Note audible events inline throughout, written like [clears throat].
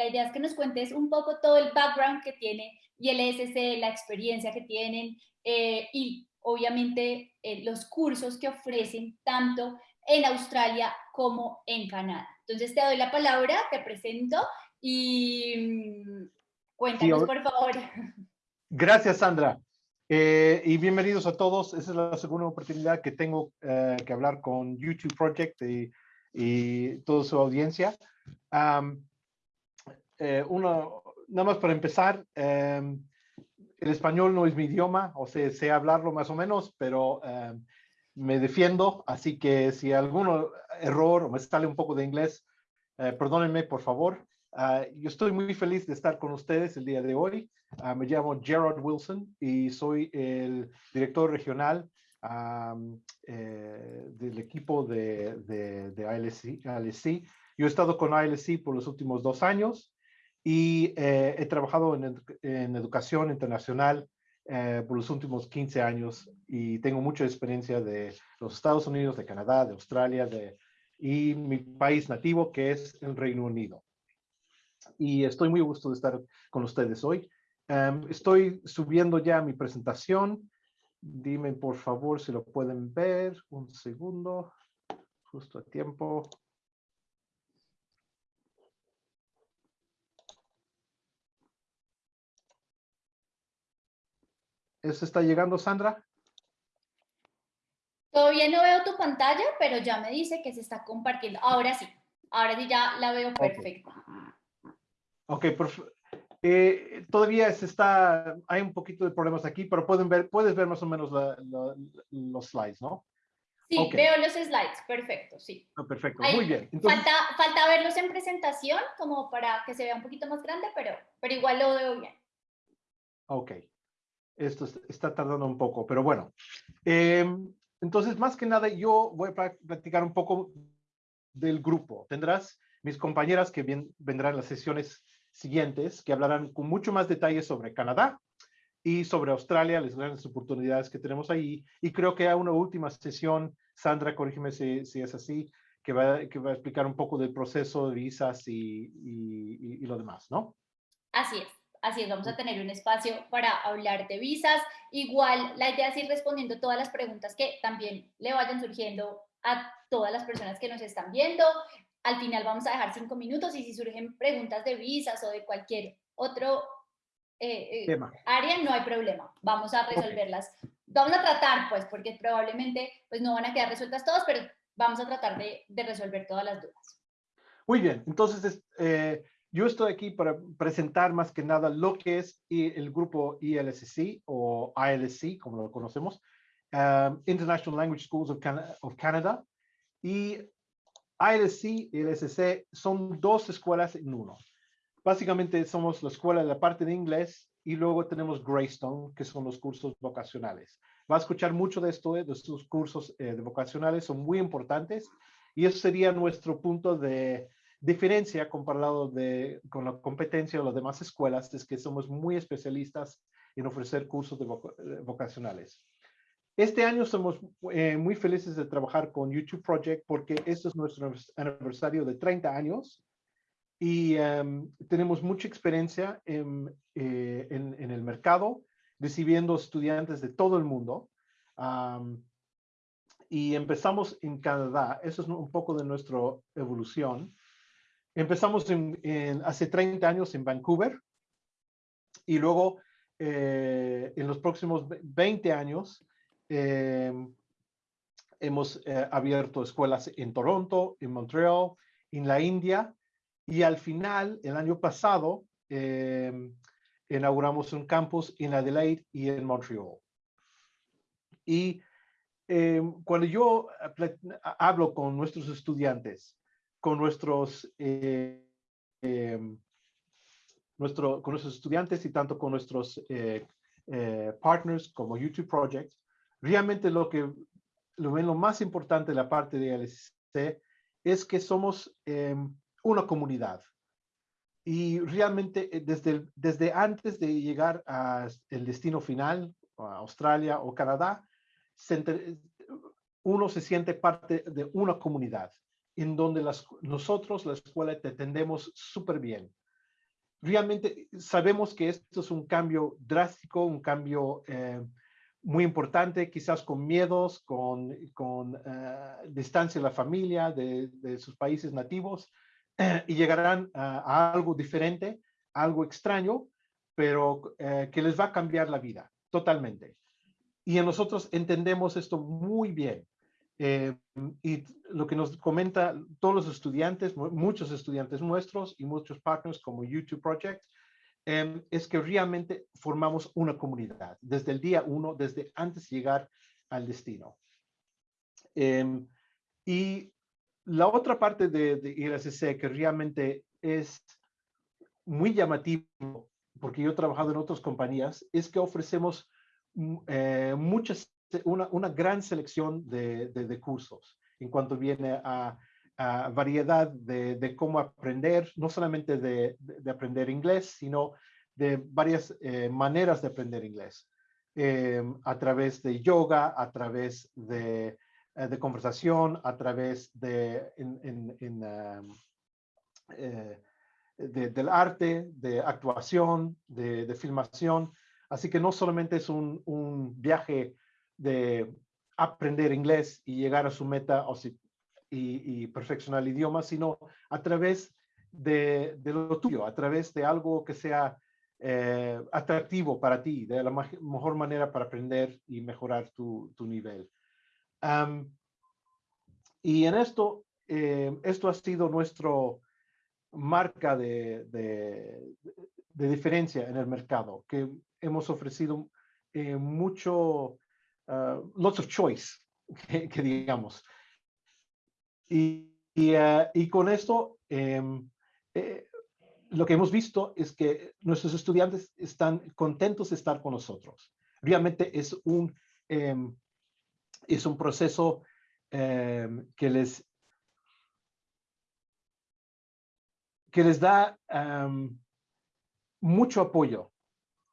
la idea es que nos cuentes un poco todo el background que tiene ILSC, la experiencia que tienen eh, y obviamente eh, los cursos que ofrecen tanto en Australia como en Canadá. Entonces te doy la palabra, te presento y mm, cuéntanos por favor. [laughs] Gracias Sandra. Eh, y bienvenidos a todos. Esa es la segunda oportunidad que tengo que hablar con YouTube Project y, y toda su audiencia. Eh, uno, nada más para empezar, em, el español no es mi idioma, o sea, sé hablarlo más o menos, pero em, me defiendo, así que si algún error o me sale un poco de inglés, eh, perdónenme, por favor. Ah, yo estoy muy feliz de estar con ustedes el día de hoy. Ah, me llamo Gerard Wilson y soy el director regional eh, del equipo de, de, de ALSC. Yo he estado con ALSC por los últimos dos años y eh, he trabajado en, en educación internacional eh, por los últimos 15 años y tengo mucha experiencia de los Estados Unidos, de Canadá, de Australia de, y mi país nativo que es el Reino Unido. Y estoy muy gusto de estar con ustedes hoy. Um, estoy subiendo ya mi presentación. Dime por favor si lo pueden ver. Un segundo, justo a tiempo. ¿Eso está llegando, Sandra? Todavía no veo tu pantalla, pero ya me dice que se está compartiendo. Ahora sí, ahora sí ya la veo perfecta. Ok, eh, todavía se está, hay un poquito de problemas aquí, pero pueden ver, puedes ver más o menos los slides, ¿no? Sí, veo los slides, perfecto, sí. Ah, perfecto, muy bien. falta, falta verlos en presentación, como para que se vea un poquito más grande, pero, pero igual lo veo bien. Ok esto está tardando un poco, pero bueno. Em, entonces, más que nada, yo voy a platicar un poco del grupo. Tendrás mis compañeras que bien, vendrán las sesiones siguientes, que hablarán con mucho más detalle sobre Canadá y sobre Australia, las grandes oportunidades que tenemos ahí. Y creo que hay una última sesión, Sandra, corrígeme si, si es así, que va, que va a explicar un poco del proceso de visas y, y, y lo demás, ¿no? Así es. Así es, vamos a tener un espacio para hablar de visas. Igual, la idea es ir respondiendo todas las preguntas que también le vayan surgiendo a todas las personas que nos están viendo. Al final vamos a dejar cinco minutos y si surgen preguntas de visas o de cualquier otro eh, eh, área, no hay problema. Vamos a resolverlas. Vamos a tratar, pues, porque probablemente pues, no van a quedar resueltas todas, pero vamos a tratar de, de resolver todas las dudas. Muy bien, entonces, eh, yo estoy aquí para presentar más que nada lo que es el grupo ILSC o ILSC, como lo conocemos, um, International Language Schools of, Canada. Y ILSC y ILSC son dos escuelas en uno. Básicamente somos la escuela de la parte de inglés y luego tenemos Greystone, que son los cursos vocacionales. Va a escuchar mucho de esto, de estos cursos eh, de vocacionales, son muy importantes y eso sería nuestro punto de diferencia comparado de, con la competencia de las demás escuelas es que somos muy especialistas en ofrecer cursos de eh, vocacionales. Este año somos eh, muy felices de trabajar con YouTube Project porque este es nuestro aniversario de 30 años y em, tenemos mucha experiencia en, eh, en, en, el mercado, recibiendo estudiantes de todo el mundo. y empezamos en Canadá. Eso es un poco de nuestra evolución. Empezamos en, hace 30 años en Vancouver y luego eh, en los próximos 20 años eh, hemos eh, abierto escuelas en Toronto, en Montreal, en la India y al final, el año pasado, inauguramos un campus en Adelaide y en Montreal. Y cuando yo hablo con nuestros estudiantes con nuestros, eh, em, nuestro, con nuestros estudiantes y tanto con nuestros eh, eh, partners como YouTube Project, realmente lo que lo, lo más importante de la parte de LSC es que somos em, una comunidad. Y realmente desde, desde antes de llegar al destino final, a Australia o Canadá, uno se siente parte de una comunidad en donde las, nosotros, la escuela, te atendemos súper bien. realmente sabemos que esto es un cambio drástico, un cambio eh, muy importante, quizás con miedos, con, con eh, distancia de la familia, de, sus países nativos, [clears throat] y llegarán a, algo diferente, algo extraño, pero que les va a cambiar la vida totalmente. Y nosotros entendemos esto muy bien. Eh, y lo que nos comenta todos los estudiantes, muchos estudiantes nuestros y muchos partners como YouTube Project, em, es que realmente formamos una comunidad desde el día uno, desde antes de llegar al destino. Em, y la otra parte de, de que realmente es muy llamativo, porque yo he trabajado en otras compañías, es que ofrecemos mm, eh, muchas una, una gran selección de, de, cursos en cuanto viene a, variedad de, de, cómo aprender, no solamente de, aprender inglés, sino de varias eh, maneras de aprender inglés, eh, a través de yoga, a través de, eh, conversación, a través de, en, um, del arte, de actuación, de, filmación. Así que no solamente es un, un viaje de aprender inglés y llegar a su meta o si, y, perfeccionar el idioma, sino a través de, lo tuyo, a través de algo que sea eh, atractivo para ti, de la mejor manera para aprender y mejorar tu, nivel. y en esto, eh, esto ha sido nuestro marca de, de, diferencia en el mercado, que hemos ofrecido eh, mucho Uh, lots of choice, [laughs] que, digamos. Y, uh, y, con esto, em, eh, lo que hemos visto es que nuestros estudiantes están contentos de estar con nosotros. Realmente es un, em, es un proceso em, que les que les da mucho apoyo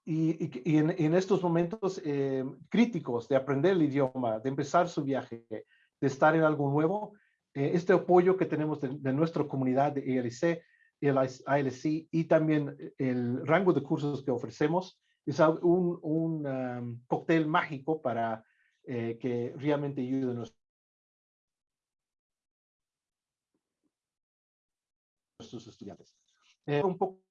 y, en, estos momentos eh, críticos de aprender el idioma, de empezar su viaje, de estar en algo nuevo, eh, este apoyo que tenemos de, nuestra comunidad de ELC, el ALC y también el rango de cursos que ofrecemos es un, un um, cóctel mágico para eh, que realmente ayude a nuestros estudiantes. un poco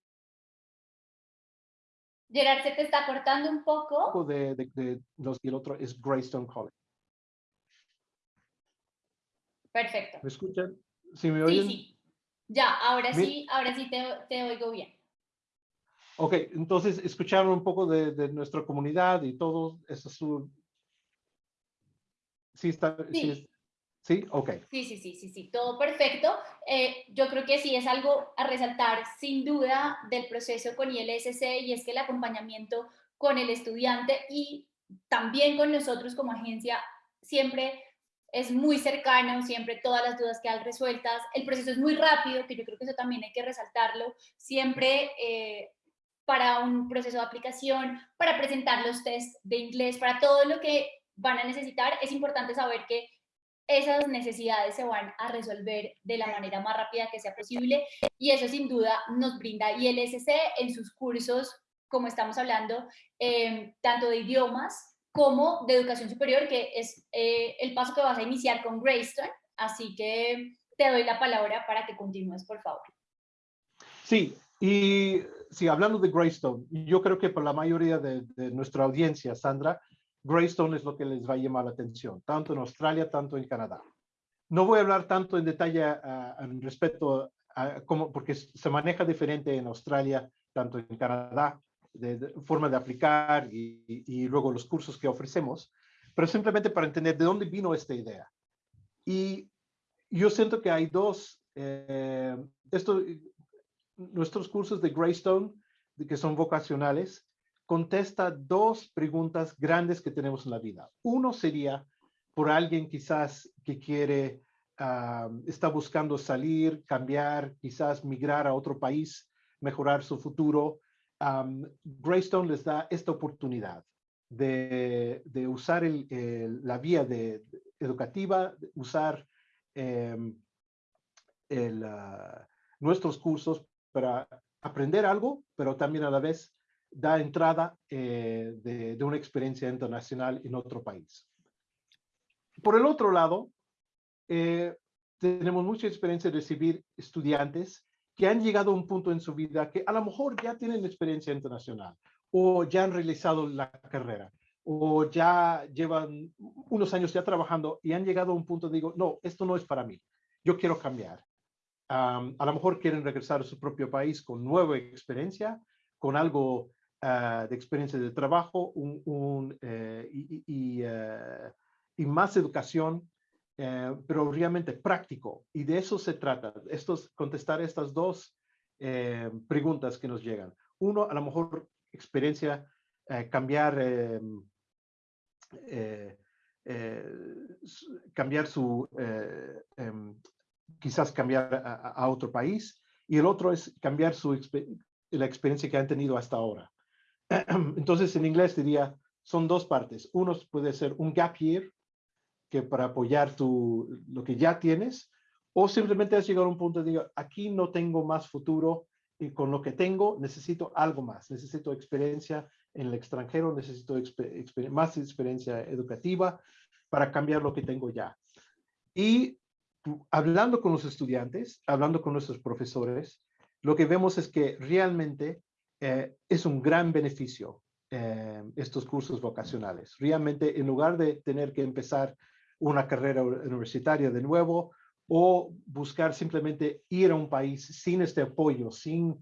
Gerard, se te está cortando un poco. De, de, los, y el otro es Greystone College. Perfecto. ¿Me escuchan? ¿Sí me oyen? Sí, sí. Ya, ahora sí, ahora sí te, te, oigo bien. Ok, entonces escucharon un poco de, de nuestra comunidad y todo. Eso es su... Sí, está, sí. ¿Sí? Ok. Sí, sí, sí, sí, sí, todo perfecto. Eh, yo creo que sí es algo a resaltar sin duda del proceso con ILSC y es que el acompañamiento con el estudiante y también con nosotros como agencia siempre es muy cercano, siempre todas las dudas quedan resueltas, el proceso es muy rápido, que yo creo que eso también hay que resaltarlo, siempre eh, para un proceso de aplicación, para presentar los test de inglés, para todo lo que van a necesitar, es importante saber que esas necesidades se van a resolver de la manera más rápida que sea posible y eso sin duda nos brinda ILSC en sus cursos, como estamos hablando, em, tanto de idiomas como de educación superior, que es eh, el paso que vas a iniciar con Greystone. Así que te doy la palabra para que continúes, por favor. Sí, y sí, hablando de Greystone, yo creo que para la mayoría de, de nuestra audiencia, Sandra, Greystone es lo que les va a llamar la atención, tanto en Australia, tanto en Canadá. No voy a hablar tanto en detalle uh, respecto a cómo, porque se maneja diferente en Australia, tanto en Canadá, de, forma de aplicar y, luego los cursos que ofrecemos, pero simplemente para entender de dónde vino esta idea. Y yo siento que hay dos, eh, nuestros cursos de Greystone, que son vocacionales, contesta dos preguntas grandes que tenemos en la vida. Uno sería por alguien quizás que quiere, está buscando salir, cambiar, quizás migrar a otro país, mejorar su futuro. Greystone les da esta oportunidad de, usar la vía de, educativa, usar em, ah, nuestros cursos para aprender algo, pero también a la vez da entrada eh, de, una experiencia internacional en otro país. Por el otro lado, eh, tenemos mucha experiencia de recibir estudiantes que han llegado a un punto en su vida que a lo mejor ya tienen experiencia internacional o ya han realizado la carrera o ya llevan unos años ya trabajando y han llegado a un punto, digo, no, esto no es para mí, yo quiero cambiar. a lo mejor quieren regresar a su propio país con nueva experiencia, con algo ah, de experiencia de trabajo un, eh, y, más educación, eh, pero realmente práctico. Y de eso se trata, estos, contestar estas dos preguntas que nos llegan. Uno, a lo mejor experiencia, cambiar cambiar su, em, quizás cambiar a, otro país, y el otro es cambiar su la experiencia que han tenido hasta ahora. [clears throat] Entonces, en inglés diría, son dos partes. Uno puede ser un gap year, que para apoyar tu, lo que ya tienes, o simplemente has llegado a un punto de digo, aquí no tengo más futuro y con lo que tengo necesito algo más, necesito experiencia en el extranjero, necesito más experiencia educativa para cambiar lo que tengo ya. Y hablando con los estudiantes, hablando con nuestros profesores, lo que vemos es que realmente eh, es un gran beneficio eh, estos cursos vocacionales. Realmente, en lugar de tener que empezar una carrera universitaria de nuevo o buscar simplemente ir a un país sin este apoyo, sin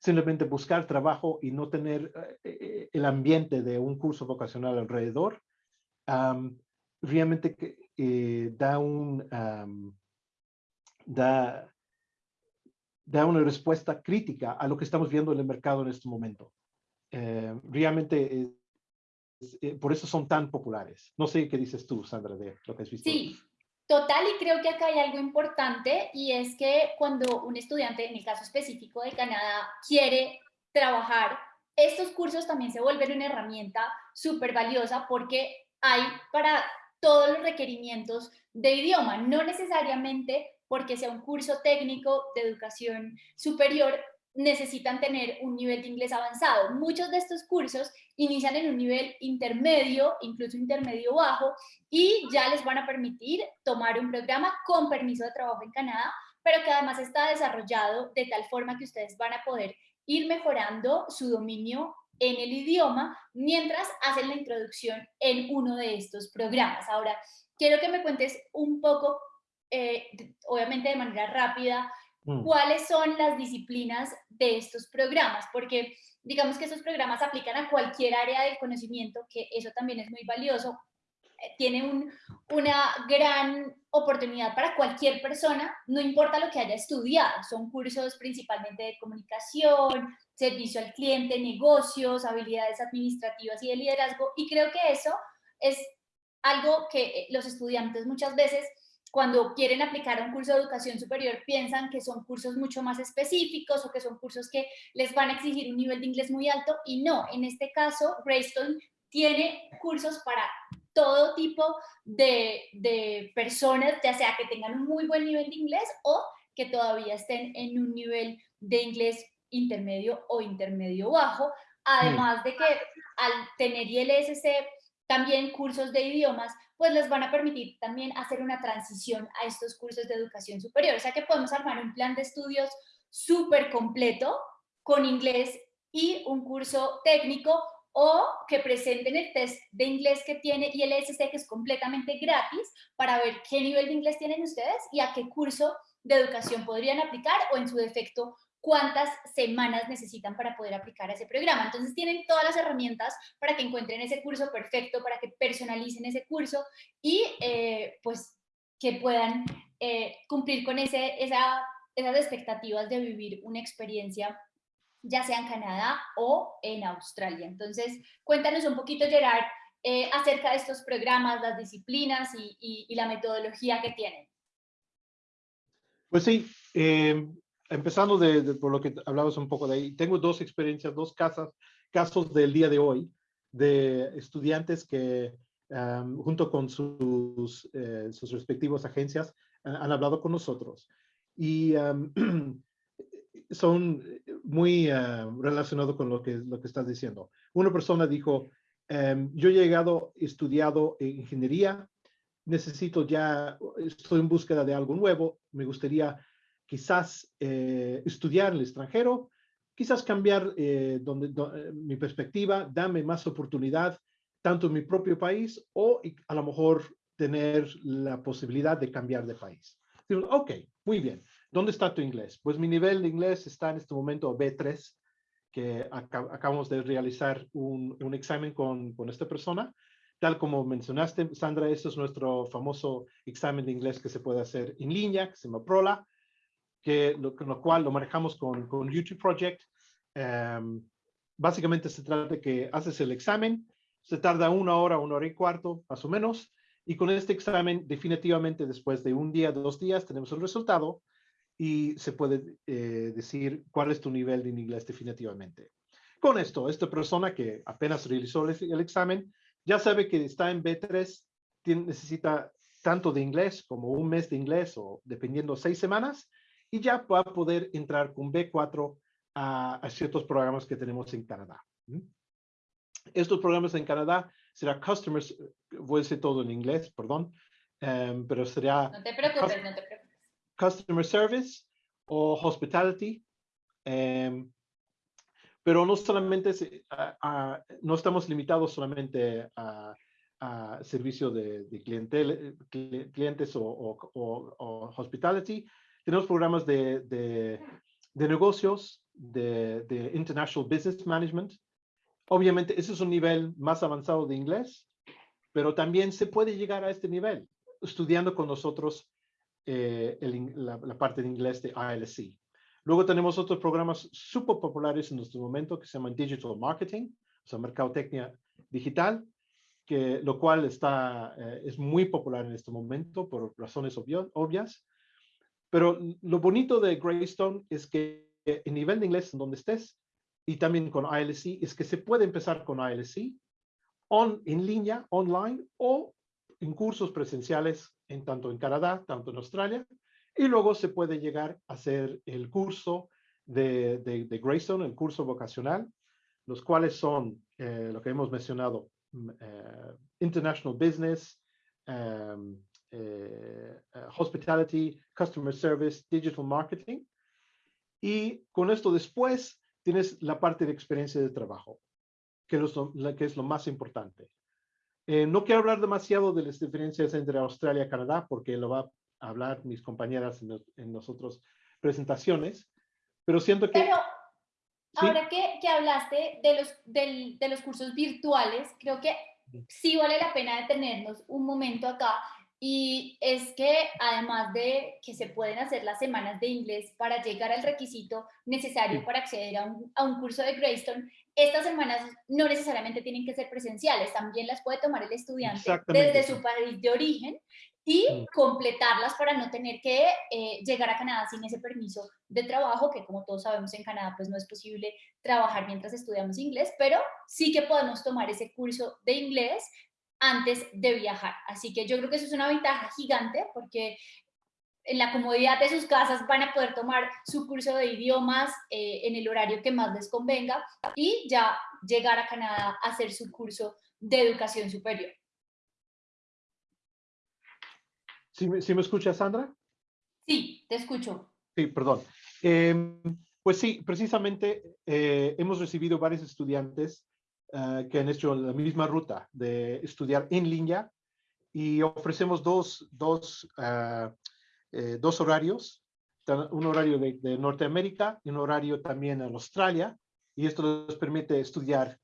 simplemente buscar trabajo y no tener eh, eh, el ambiente de un curso vocacional alrededor, realmente eh, da, un, da, da una respuesta crítica a lo que estamos viendo en el mercado en este momento. realmente, por eso son tan populares. No sé qué dices tú, Sandra, de lo que has visto. Sí, Total, y creo que acá hay algo importante y es que cuando un estudiante, en el caso específico de Canadá, quiere trabajar, estos cursos también se vuelven una herramienta súper valiosa porque hay para todos los requerimientos de idioma, no necesariamente porque sea un curso técnico de educación superior, necesitan tener un nivel de inglés avanzado. Muchos de estos cursos inician en un nivel intermedio, incluso intermedio bajo, y ya les van a permitir tomar un programa con permiso de trabajo en Canadá, pero que además está desarrollado de tal forma que ustedes van a poder ir mejorando su dominio en el idioma mientras hacen la introducción en uno de estos programas. Ahora, quiero que me cuentes un poco, eh, obviamente de manera rápida, Mm. cuáles son las disciplinas de estos programas, porque digamos que estos programas aplican a cualquier área del conocimiento, que eso también es muy valioso, eh, tiene una gran oportunidad para cualquier persona, no importa lo que haya estudiado, son cursos principalmente de comunicación, servicio al cliente, negocios, habilidades administrativas y de liderazgo, y creo que eso es algo que eh, los estudiantes muchas veces cuando quieren aplicar a un curso de educación superior piensan que son cursos mucho más específicos o que son cursos que les van a exigir un nivel de inglés muy alto y no, en este caso Greystone tiene cursos para todo tipo de, de, personas, ya sea que tengan un muy buen nivel de inglés o que todavía estén en un nivel de inglés intermedio o intermedio bajo, además de que al tener ILSC también cursos de idiomas, pues les van a permitir también hacer una transición a estos cursos de educación superior. O sea que podemos armar un plan de estudios súper completo con inglés y un curso técnico o que presenten el test de inglés que tiene y el SC que es completamente gratis para ver qué nivel de inglés tienen ustedes y a qué curso de educación podrían aplicar o en su defecto cuántas semanas necesitan para poder aplicar a ese programa. Entonces tienen todas las herramientas para que encuentren ese curso perfecto, para que personalicen ese curso y eh, pues que puedan eh, cumplir con ese, esa, esas expectativas de vivir una experiencia ya sea en Canadá o en Australia. Entonces, cuéntanos un poquito, Gerard, eh, acerca de estos programas, las disciplinas y, y, la metodología que tienen. Pues sí, empezando de, por lo que hablabas un poco de ahí, tengo dos experiencias, dos casos, casos del día de hoy de estudiantes que junto con sus, eh, sus respectivas agencias han hablado con nosotros. Y [clears throat] son muy uh, relacionados con lo que, lo que estás diciendo. Una persona dijo, um, yo he llegado, estudiado ingeniería, necesito ya, estoy en búsqueda de algo nuevo, me gustaría quizás eh, estudiar el extranjero, quizás cambiar eh, donde, eh, mi perspectiva, dame más oportunidad tanto en mi propio país o a lo mejor tener la posibilidad de cambiar de país. Digo, ok, muy bien. ¿Dónde está tu inglés? Pues mi nivel de inglés está en este momento B3, que acabamos de realizar un, un examen con, con, esta persona. Tal como mencionaste, Sandra, este es nuestro famoso examen de inglés que se puede hacer en línea, que se llama PROLA, que lo, lo cual lo manejamos con, con YouTube Project. Um, básicamente se trata de que haces el examen, se tarda una hora, una hora y cuarto, más o menos, y con este examen, definitivamente después de un día, dos días, tenemos el resultado y se puede eh, decir cuál es tu nivel de inglés definitivamente. Con esto, esta persona que apenas realizó el, examen, ya sabe que está en B3, tiene, necesita tanto de inglés como un mes de inglés o dependiendo seis semanas, y ya va a poder entrar con B4 a, a ciertos programas que tenemos en Canadá. Estos programas en Canadá será Customers, voy a decir todo en inglés, perdón, um, pero será... No te preocupes, no te preocupes. Customer Service o Hospitality. Um, pero no solamente, uh, uh, no estamos limitados solamente a, a servicio de, de clientel, clientes o, o, o, o, hospitality. Tenemos programas de, de, de negocios, de, de International Business Management, Obviamente, ese es un nivel más avanzado de inglés, pero también se puede llegar a este nivel estudiando con nosotros eh, el, la, la, parte de inglés de ILC. Luego tenemos otros programas súper populares en nuestro momento que se llaman Digital Marketing, o sea, mercadotecnia digital, que, lo cual está, eh, es muy popular en este momento por razones obvio, obvias. Pero lo bonito de Greystone es que el nivel de inglés en donde estés, y también con ILC es que se puede empezar con ILC on, en línea, online o en cursos presenciales en tanto en Canadá, tanto en Australia, y luego se puede llegar a hacer el curso de, de, de Greystone, el curso vocacional, los cuales son eh, lo que hemos mencionado, uh, International Business, eh, uh, Hospitality, Customer Service, Digital Marketing. Y con esto después tienes la parte de experiencia de trabajo, que es lo, que es lo más importante. Eh, no quiero hablar demasiado de las diferencias entre Australia y Canadá, porque lo va a hablar mis compañeras en, en las otras presentaciones, pero siento que... Pero ahora que, que hablaste de los, del, de los cursos virtuales, creo que sí vale la pena detenernos un momento acá y es que además de que se pueden hacer las semanas de inglés para llegar al requisito necesario para acceder a un, a un, curso de Greystone, estas semanas no necesariamente tienen que ser presenciales, también las puede tomar el estudiante desde su país de origen y completarlas para no tener que eh, llegar a Canadá sin ese permiso de trabajo, que como todos sabemos en Canadá pues no es posible trabajar mientras estudiamos inglés, pero sí que podemos tomar ese curso de inglés antes de viajar. Así que yo creo que eso es una ventaja gigante porque en la comodidad de sus casas van a poder tomar su curso de idiomas eh, en el horario que más les convenga y ya llegar a Canadá a hacer su curso de educación superior. ¿Sí, sí me escuchas, Sandra? Sí, te escucho. Sí, perdón. Eh, pues sí, precisamente eh, hemos recibido varios estudiantes uh, que han hecho la misma ruta de estudiar en línea y ofrecemos dos, dos, uh, eh, dos horarios, un horario de, de, Norteamérica y un horario también en Australia, y esto les permite estudiar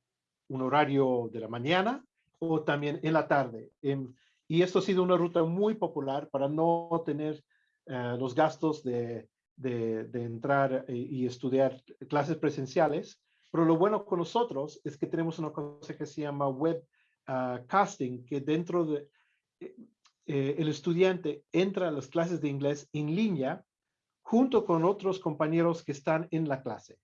un horario de la mañana o también en la tarde. En, y esto ha sido una ruta muy popular para no tener uh, los gastos de, de, entrar y, estudiar clases presenciales pero lo bueno con nosotros es que tenemos una cosa que se llama web uh, casting, que dentro de eh, eh, el estudiante entra a las clases de inglés en línea junto con otros compañeros que están en la clase.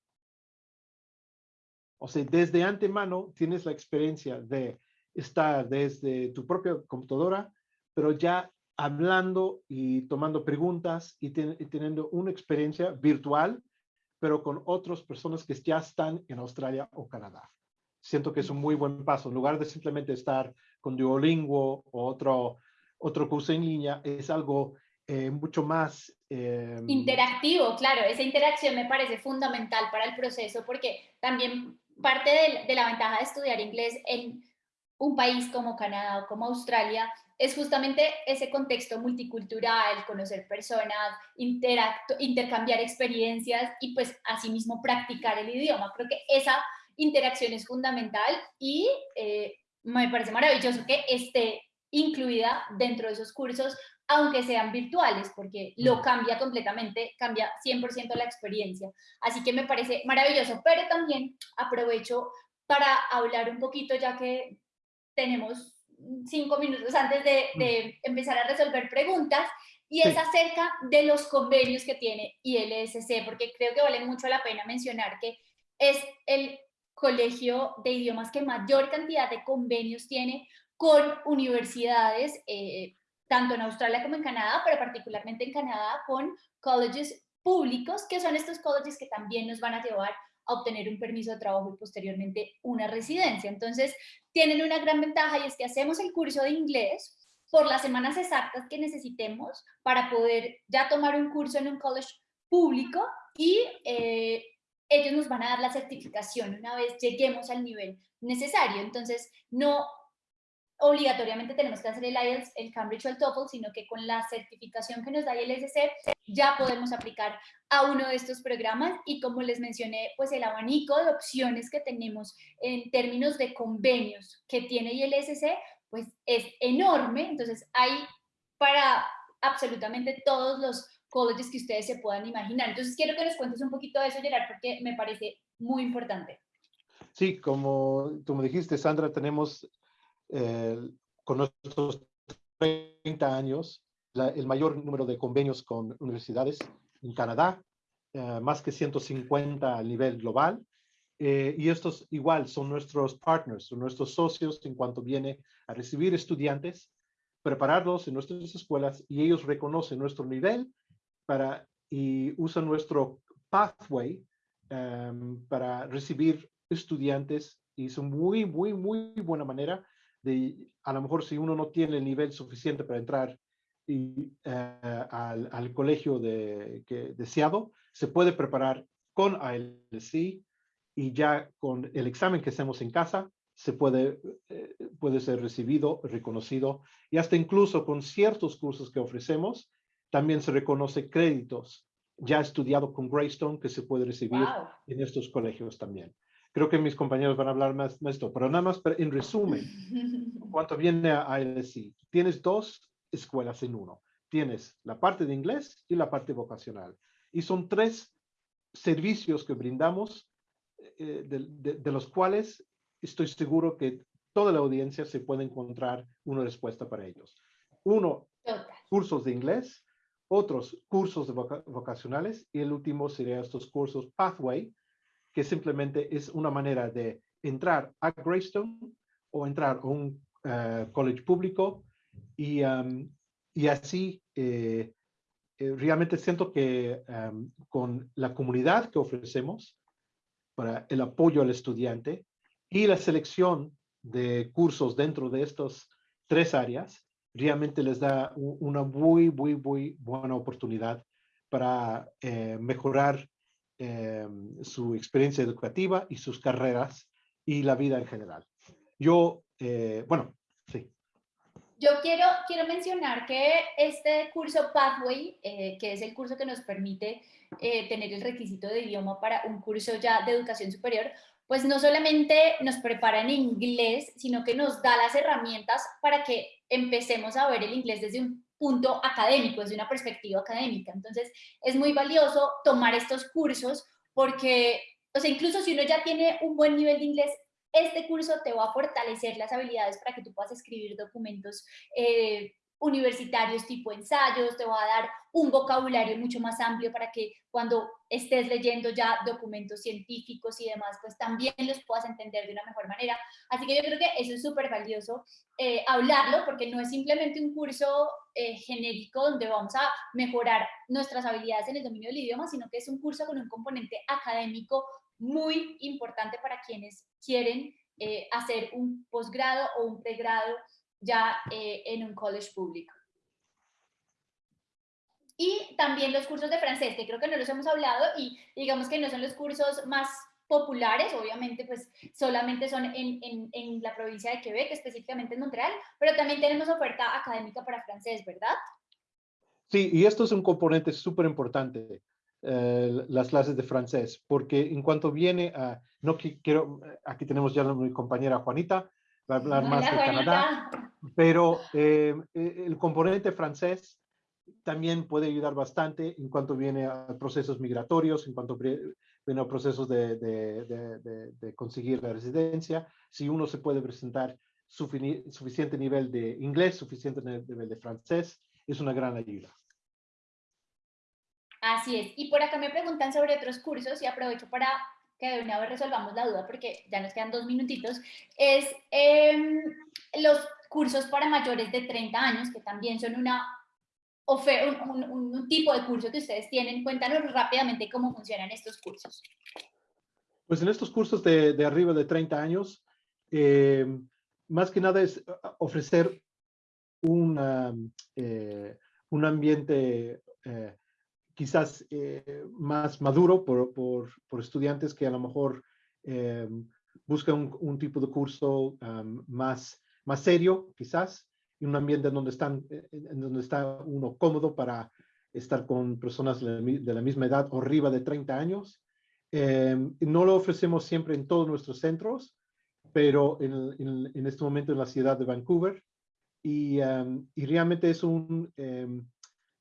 O sea, desde antemano tienes la experiencia de estar desde tu propia computadora, pero ya hablando y tomando preguntas y teniendo una experiencia virtual pero con otras personas que ya están en Australia o Canadá. Siento que es un muy buen paso. En lugar de simplemente estar con Duolingo o otro, otro curso en línea, es algo eh, mucho más... Em, Interactivo, claro. Esa interacción me parece fundamental para el proceso porque también parte de, de la ventaja de estudiar inglés en un país como Canadá o como Australia es justamente ese contexto multicultural, conocer personas, intercambiar experiencias y pues asimismo practicar el idioma. Creo que esa interacción es fundamental y eh, me parece maravilloso que esté incluida dentro de esos cursos, aunque sean virtuales, porque lo cambia completamente, cambia 100% la experiencia. Así que me parece maravilloso, pero también aprovecho para hablar un poquito, ya que tenemos cinco minutos antes de, mm. empezar a resolver preguntas, y es acerca de los convenios que tiene ILSC, porque creo que vale mucho la pena mencionar que es el colegio de idiomas que mayor cantidad de convenios tiene con universidades, eh, tanto en Australia como en Canadá, pero particularmente en Canadá con colleges públicos, que son estos colleges que también nos van a llevar a obtener un permiso de trabajo y posteriormente una residencia. Entonces, tienen una gran ventaja y es que hacemos el curso de inglés por las semanas exactas que necesitemos para poder ya tomar un curso en un college público y eh, ellos nos van a dar la certificación una vez lleguemos al nivel necesario. Entonces, no obligatoriamente tenemos que hacer el IELTS, el Cambridge o el TOEFL, sino que con la certificación que nos da el SC ya podemos aplicar a uno de estos programas y como les mencioné, pues el abanico de opciones que tenemos en términos de convenios que tiene el SC, pues es enorme, entonces hay para absolutamente todos los colleges que ustedes se puedan imaginar. Entonces quiero que nos cuentes un poquito de eso, Gerard, porque me parece muy importante. Sí, como me dijiste, Sandra, tenemos con nuestros 30 años, el mayor número de convenios con universidades en Canadá, eh, más que 150 a nivel global. Eh, y estos igual son nuestros partners, son nuestros socios en cuanto viene a recibir estudiantes, prepararlos en nuestras escuelas y ellos reconocen nuestro nivel para, y usan nuestro pathway em, para recibir estudiantes y es una muy, muy, muy buena manera de, a lo mejor si uno no tiene el nivel suficiente para entrar y, eh, al, al, colegio de, que, deseado, se puede preparar con ALC y ya con el examen que hacemos en casa se puede, eh, puede ser recibido, reconocido y hasta incluso con ciertos cursos que ofrecemos también se reconoce créditos ya estudiado con Greystone que se puede recibir en estos colegios también. Creo que mis compañeros van a hablar más de esto, pero nada más en resumen, [laughs] cuanto viene a ILC, tienes dos escuelas en uno. Tienes la parte de inglés y la parte vocacional. Y son tres servicios que brindamos, eh, de, los cuales estoy seguro que toda la audiencia se puede encontrar una respuesta para ellos. Uno, cursos de inglés, otros cursos de vocacionales y el último sería estos cursos Pathway, que simplemente es una manera de entrar a Greystone o entrar a un eh, college público y, y así eh, eh, realmente siento que con la comunidad que ofrecemos para el apoyo al estudiante y la selección de cursos dentro de estas tres áreas, realmente les da una muy, muy, muy buena oportunidad para mejorar eh, su experiencia educativa y sus carreras y la vida en general. Yo, eh, bueno, sí. Yo quiero, quiero mencionar que este curso Pathway, eh, que es el curso que nos permite tener el requisito de idioma para un curso ya de educación superior, pues no solamente nos prepara en inglés, sino que nos da las herramientas para que empecemos a ver el inglés desde un punto académico, desde una perspectiva académica. Entonces, es muy valioso tomar estos cursos porque, o sea, incluso si uno ya tiene un buen nivel de inglés, este curso te va a fortalecer las habilidades para que tú puedas escribir documentos eh, universitarios tipo ensayos, te va a dar un vocabulario mucho más amplio para que cuando estés leyendo ya documentos científicos y demás, pues también los puedas entender de una mejor manera. Así que yo creo que eso es súper valioso eh, hablarlo porque no es simplemente un curso eh, genérico donde vamos a mejorar nuestras habilidades en el dominio del idioma, sino que es un curso con un componente académico muy importante para quienes quieren eh, hacer un posgrado o un pregrado ya en un college público. Y también los cursos de francés, que creo que no los hemos hablado y digamos que no son los cursos más populares, obviamente pues solamente son en, en, en, la provincia de Quebec, específicamente en Montreal, pero también tenemos oferta académica para francés, ¿verdad? Sí, y esto es un componente súper importante, eh, las clases de francés, porque en cuanto viene a, no quiero, aquí tenemos ya a mi compañera Juanita, va a hablar más de Canadá, pero eh, el componente francés también puede ayudar bastante en cuanto viene a procesos migratorios, en cuanto viene a procesos de, de, de, conseguir la residencia. Si uno se puede presentar suficiente nivel de inglés, suficiente nivel de francés, es una gran ayuda. Así es. Y por acá me preguntan sobre otros cursos y aprovecho para que de una vez resolvamos la duda porque ya nos quedan dos minutitos. Es eh, los cursos para mayores de 30 años, que también son una un, un, tipo de curso que ustedes tienen. Cuéntanos rápidamente cómo funcionan estos cursos. Pues en estos cursos de, de arriba de 30 años, eh, más que nada es ofrecer una, eh, un ambiente eh, quizás más maduro por, por, por, estudiantes que a lo mejor buscan un, un, tipo de curso um, más, más serio, quizás, en un ambiente en donde, están, eh, en donde está uno cómodo para estar con personas de la misma edad o arriba de 30 años. Eh, no lo ofrecemos siempre en todos nuestros centros, pero en, en, este momento en la ciudad de Vancouver. Y, um, y realmente es un, um,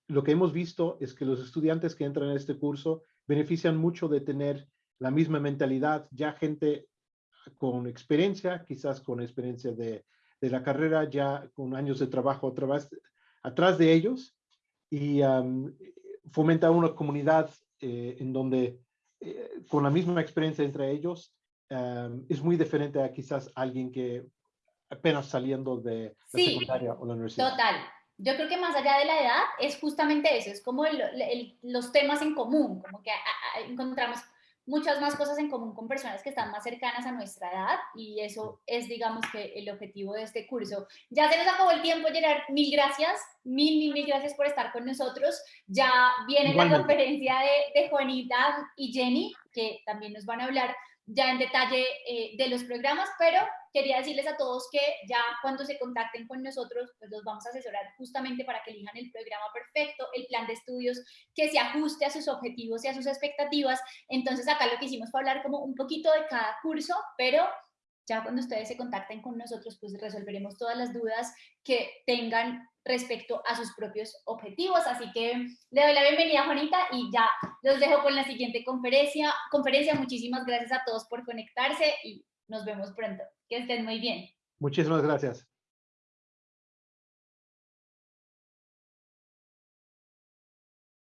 lo que hemos visto es que los estudiantes que entran en este curso benefician mucho de tener la misma mentalidad, ya gente con experiencia, quizás con experiencia de, de la carrera ya con años de trabajo vez atrás de ellos y fomenta una comunidad eh, en donde eh, con la misma experiencia entre ellos es muy diferente a quizás alguien que apenas saliendo de la secundaria o la universidad. Total. Yo creo que más allá de la edad es justamente eso, es como los temas en común, como que encontramos muchas más cosas en común con personas que están más cercanas a nuestra edad y eso es, digamos, que el objetivo de este curso. Ya se nos acabó el tiempo, Gerard. Mil gracias, mil, mil, mil gracias por estar con nosotros. Ya viene la conferencia de, de Juanita y Jenny, que también nos van a hablar ya en detalle eh, de los programas, pero quería decirles a todos que ya cuando se contacten con nosotros, pues los vamos a asesorar justamente para que elijan el programa perfecto, el plan de estudios que se ajuste a sus objetivos y a sus expectativas. Entonces acá lo que hicimos fue hablar como un poquito de cada curso, pero ya cuando ustedes se contacten con nosotros, pues resolveremos todas las dudas que tengan respecto a sus propios objetivos. Así que le doy la bienvenida, Juanita, y ya los dejo con la siguiente conferencia. conferencia. Muchísimas gracias a todos por conectarse y nos vemos pronto. Que estén muy bien. Muchísimas gracias.